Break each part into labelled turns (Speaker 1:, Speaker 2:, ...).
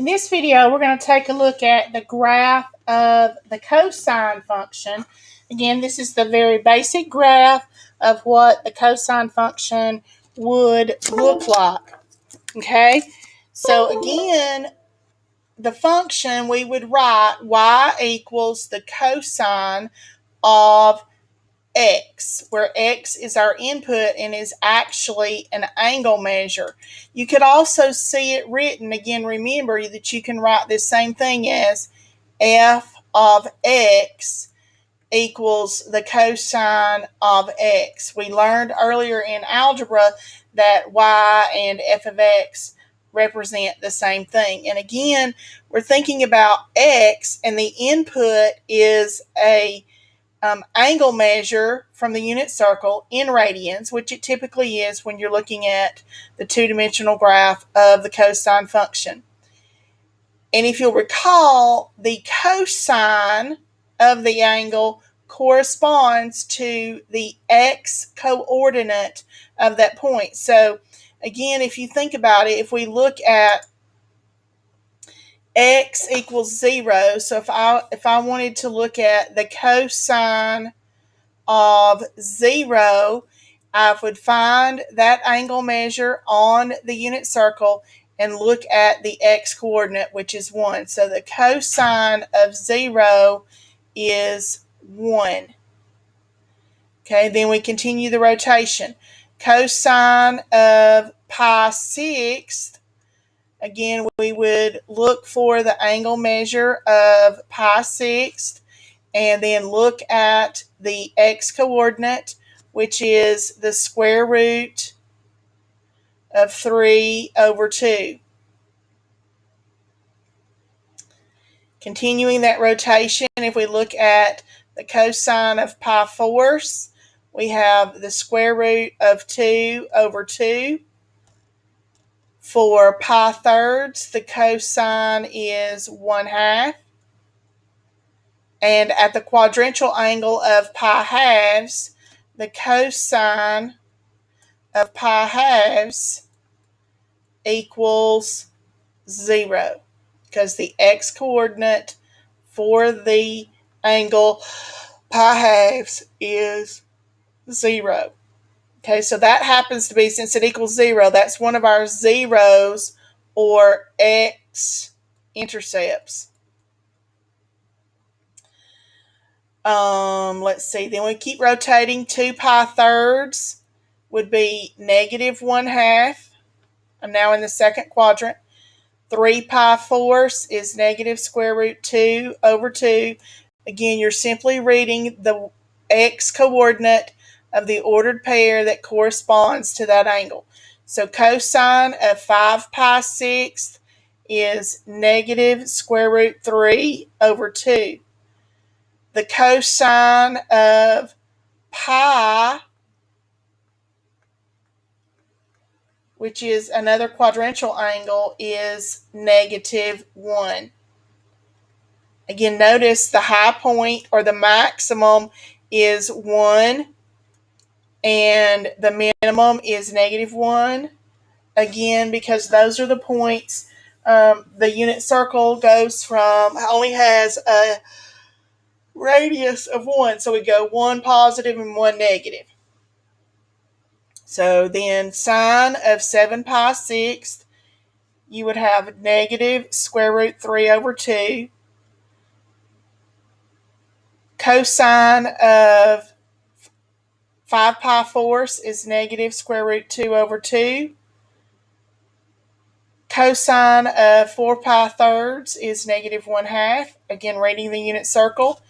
Speaker 1: In this video, we're going to take a look at the graph of the cosine function. Again, this is the very basic graph of what the cosine function would look like. Okay, so again, the function we would write y equals the cosine of x, where x is our input and is actually an angle measure. You could also see it written, again, remember that you can write this same thing as f of x equals the cosine of x. We learned earlier in algebra that y and f of x represent the same thing. And again, we're thinking about x and the input is a um, angle measure from the unit circle in radians, which it typically is when you're looking at the two-dimensional graph of the cosine function. And if you'll recall, the cosine of the angle corresponds to the x coordinate of that point. So again, if you think about it, if we look at x equals zero. So if I if I wanted to look at the cosine of zero, I would find that angle measure on the unit circle and look at the x coordinate, which is one. So the cosine of zero is one. Okay, then we continue the rotation. Cosine of pi sixth Again, we would look for the angle measure of pi sixth and then look at the x coordinate, which is the square root of 3 over 2. Continuing that rotation, if we look at the cosine of pi fourths, we have the square root of 2 over 2. For pi thirds, the cosine is 1 half. And at the quadrantial angle of pi halves, the cosine of pi halves equals 0 because the x coordinate for the angle pi halves is 0. Okay, so that happens to be, since it equals zero, that's one of our zeros or x intercepts. Um, let's see, then we keep rotating. 2 pi thirds would be negative 1 half. I'm now in the second quadrant. 3 pi fourths is negative square root 2 over 2. Again, you're simply reading the x coordinate of the ordered pair that corresponds to that angle. So cosine of 5 pi sixth is negative square root 3 over 2. The cosine of pi, which is another quadrantial angle, is negative 1. Again, notice the high point or the maximum is 1 and the minimum is negative 1. Again, because those are the points. Um, the unit circle goes from, only has a radius of 1. So we go 1 positive and 1 negative. So then sine of 7 pi sixth, you would have negative square root 3 over 2. Cosine of 5 pi fourths is negative square root 2 over 2. Cosine of 4 pi thirds is negative 1 half. Again, reading the unit circle.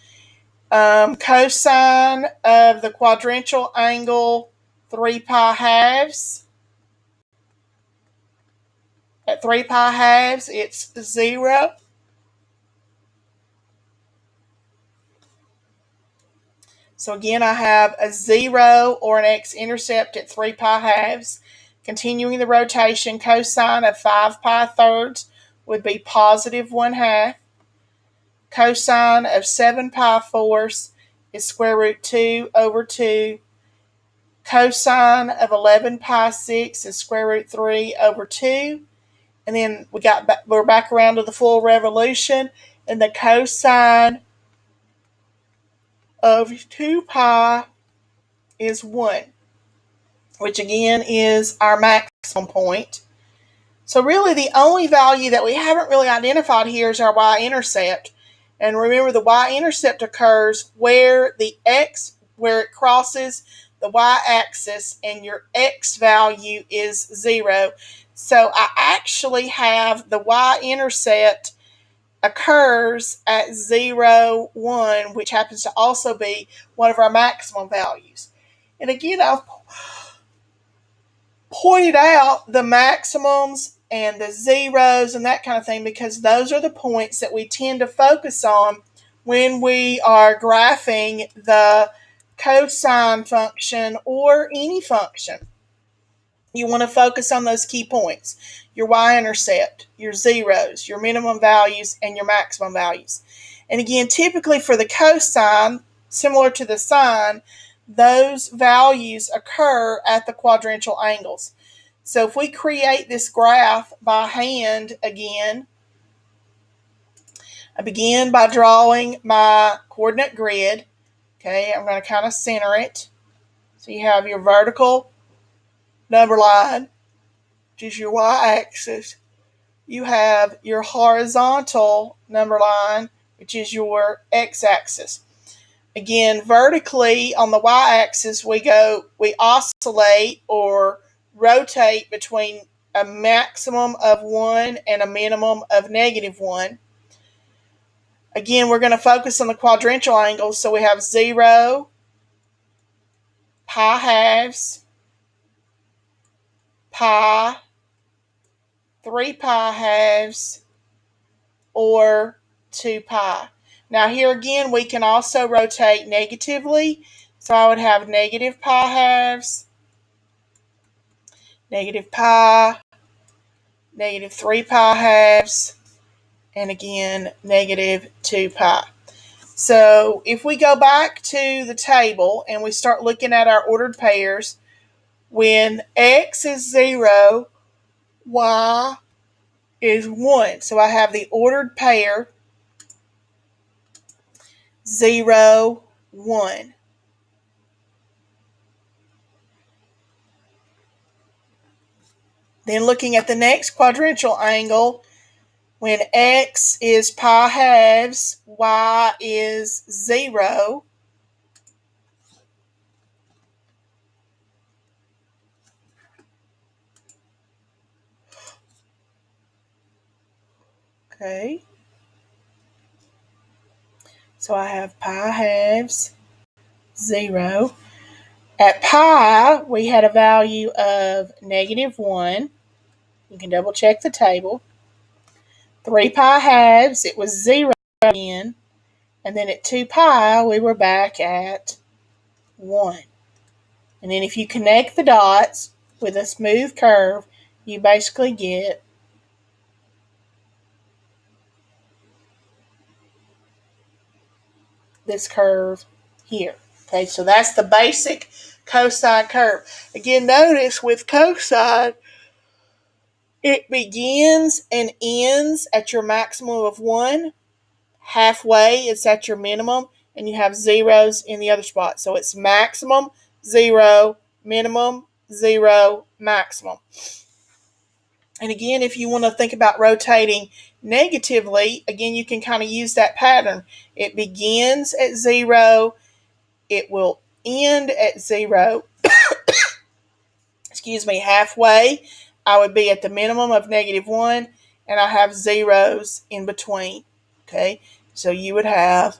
Speaker 1: Um, cosine of the quadrantial angle 3 pi halves. At 3 pi halves, it's 0. So again, I have a 0 or an x-intercept at 3 pi halves. Continuing the rotation, cosine of 5 pi thirds would be positive 1 half. Cosine of 7 pi fourths is square root 2 over 2. Cosine of 11 pi 6 is square root 3 over 2. and then we got we're back around to the full revolution, and the cosine of 2 pi is 1, which again is our maximum point. So really the only value that we haven't really identified here is our y-intercept. And remember the y-intercept occurs where the x, where it crosses the y-axis and your x value is 0. So I actually have the y-intercept occurs at 0, 1, which happens to also be one of our maximum values. And again, I've pointed out the maximums and the zeros and that kind of thing because those are the points that we tend to focus on when we are graphing the cosine function or any function. You want to focus on those key points your y-intercept, your zeros, your minimum values, and your maximum values. And again, typically for the cosine, similar to the sine, those values occur at the quadrantial angles. So if we create this graph by hand again, I begin by drawing my coordinate grid. Okay, I'm going to kind of center it. So you have your vertical number line, which is your y-axis. You have your horizontal number line, which is your x-axis. Again, vertically on the y-axis, we go, we oscillate or rotate between a maximum of 1 and a minimum of negative 1. Again, we're going to focus on the quadrantial angles. So we have 0, pi halves, pi, 3 pi halves, or 2 pi. Now here again, we can also rotate negatively. So I would have negative pi halves, negative pi, negative 3 pi halves, and again, negative 2 pi. So if we go back to the table and we start looking at our ordered pairs, when x is 0, y is 1. So I have the ordered pair 0, 1. Then looking at the next quadrantial angle, when x is pi halves, y is 0. Okay. So I have pi halves, 0. At pi, we had a value of negative 1. You can double check the table. 3 pi halves, it was 0 again. And then at 2 pi, we were back at 1. And then if you connect the dots with a smooth curve, you basically get this curve here. Okay, so that's the basic cosine curve. Again, notice with cosine, it begins and ends at your maximum of 1. Halfway, it's at your minimum, and you have zeros in the other spot. So it's maximum, 0, minimum, 0, maximum. And again, if you want to think about rotating negatively, again, you can kind of use that pattern. It begins at 0, it will end at 0, excuse me, halfway, I would be at the minimum of negative 1, and I have zeros in between. Okay, so you would have,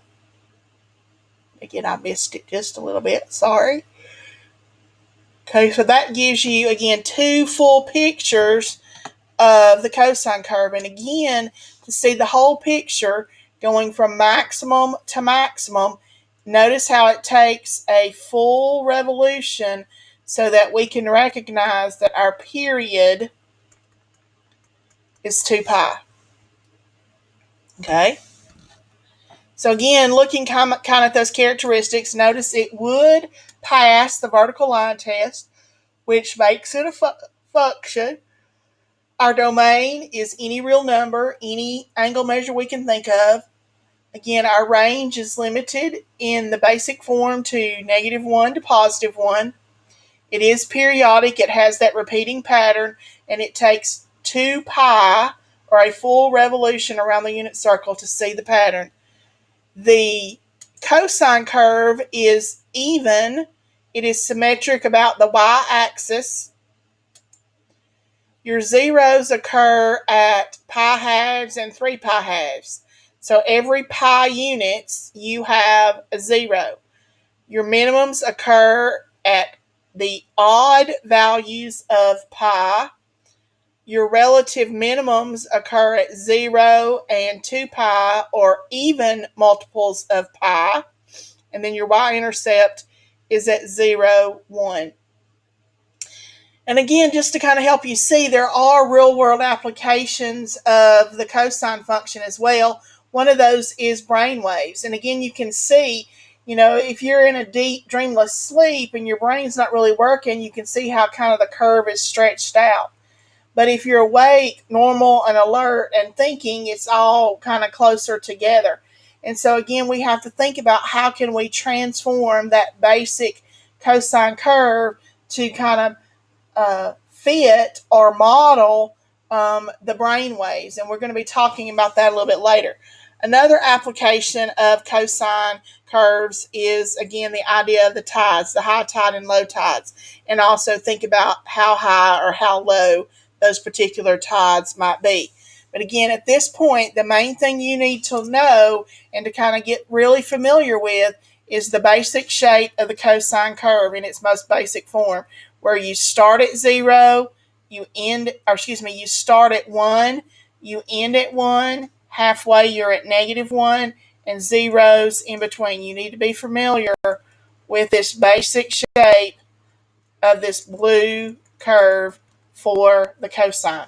Speaker 1: again, I missed it just a little bit, sorry. Okay, so that gives you, again, two full pictures of the cosine curve. And again, to see the whole picture going from maximum to maximum, notice how it takes a full revolution so that we can recognize that our period is 2 pi. Okay? So again, looking kind of at those characteristics, notice it would pass the vertical line test, which makes it a fu function. Our domain is any real number, any angle measure we can think of. Again, our range is limited in the basic form to negative 1 to positive 1. It is periodic, it has that repeating pattern, and it takes 2 pi, or a full revolution around the unit circle to see the pattern. The cosine curve is even, it is symmetric about the y-axis. Your zeros occur at pi halves and 3 pi halves. So every pi units, you have a zero. Your minimums occur at the odd values of pi. Your relative minimums occur at 0 and 2 pi or even multiples of pi. And then your y-intercept is at 0, 1. And again, just to kind of help you see, there are real world applications of the cosine function as well. One of those is brain waves. And again, you can see, you know, if you're in a deep, dreamless sleep and your brain's not really working, you can see how kind of the curve is stretched out. But if you're awake, normal, and alert and thinking, it's all kind of closer together. And so again, we have to think about how can we transform that basic cosine curve to kind of uh, fit or model um, the brain waves. And we're going to be talking about that a little bit later. Another application of cosine curves is, again, the idea of the tides, the high tide and low tides, and also think about how high or how low those particular tides might be. But again, at this point, the main thing you need to know and to kind of get really familiar with is the basic shape of the cosine curve in its most basic form, where you start at zero, you end, or excuse me, you start at one, you end at one, halfway you're at negative one, and zeros in between. You need to be familiar with this basic shape of this blue curve for the cosine.